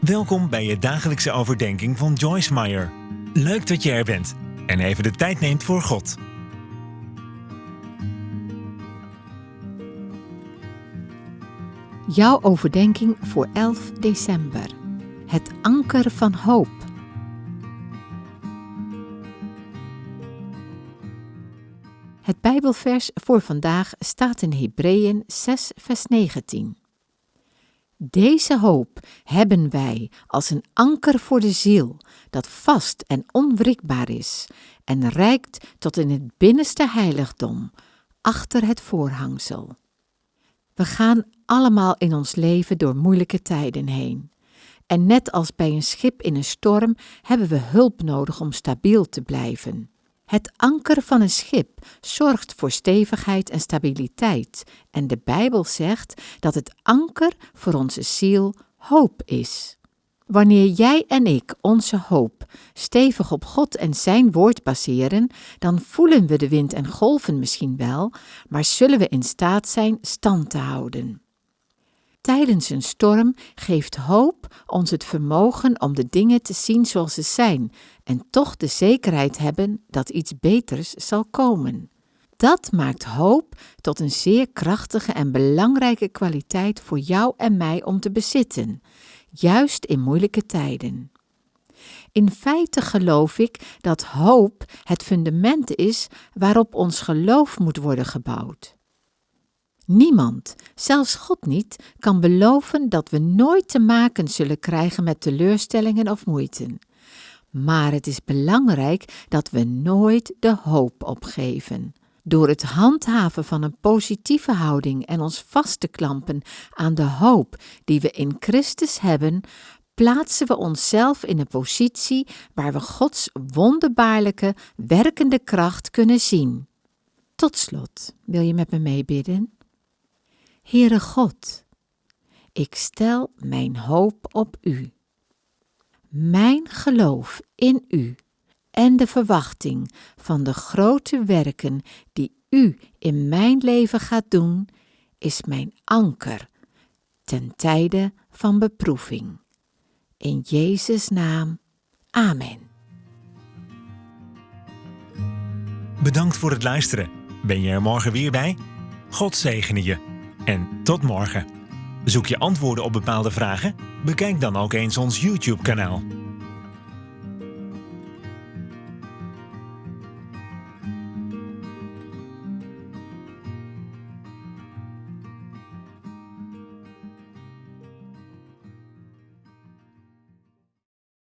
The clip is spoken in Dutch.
Welkom bij je dagelijkse overdenking van Joyce Meyer. Leuk dat je er bent en even de tijd neemt voor God. Jouw overdenking voor 11 december. Het anker van hoop. Het Bijbelvers voor vandaag staat in Hebreeën 6, vers 19. Deze hoop hebben wij als een anker voor de ziel, dat vast en onwrikbaar is en reikt tot in het binnenste heiligdom, achter het voorhangsel. We gaan allemaal in ons leven door moeilijke tijden heen. En net als bij een schip in een storm hebben we hulp nodig om stabiel te blijven. Het anker van een schip zorgt voor stevigheid en stabiliteit. En de Bijbel zegt dat het anker voor onze ziel hoop is. Wanneer jij en ik onze hoop stevig op God en Zijn woord baseren, dan voelen we de wind en golven misschien wel, maar zullen we in staat zijn stand te houden. Tijdens een storm geeft hoop ons het vermogen om de dingen te zien zoals ze zijn en toch de zekerheid hebben dat iets beters zal komen. Dat maakt hoop tot een zeer krachtige en belangrijke kwaliteit voor jou en mij om te bezitten, juist in moeilijke tijden. In feite geloof ik dat hoop het fundament is waarop ons geloof moet worden gebouwd. Niemand, zelfs God niet, kan beloven dat we nooit te maken zullen krijgen met teleurstellingen of moeite. Maar het is belangrijk dat we nooit de hoop opgeven. Door het handhaven van een positieve houding en ons vast te klampen aan de hoop die we in Christus hebben, plaatsen we onszelf in een positie waar we Gods wonderbaarlijke, werkende kracht kunnen zien. Tot slot, wil je met me meebidden? Heere God, ik stel mijn hoop op U. Mijn geloof in U en de verwachting van de grote werken die U in mijn leven gaat doen, is mijn anker ten tijde van beproeving. In Jezus' naam. Amen. Bedankt voor het luisteren. Ben je er morgen weer bij? God zegene je. En tot morgen. Zoek je antwoorden op bepaalde vragen? Bekijk dan ook eens ons YouTube-kanaal.